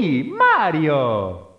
Mario.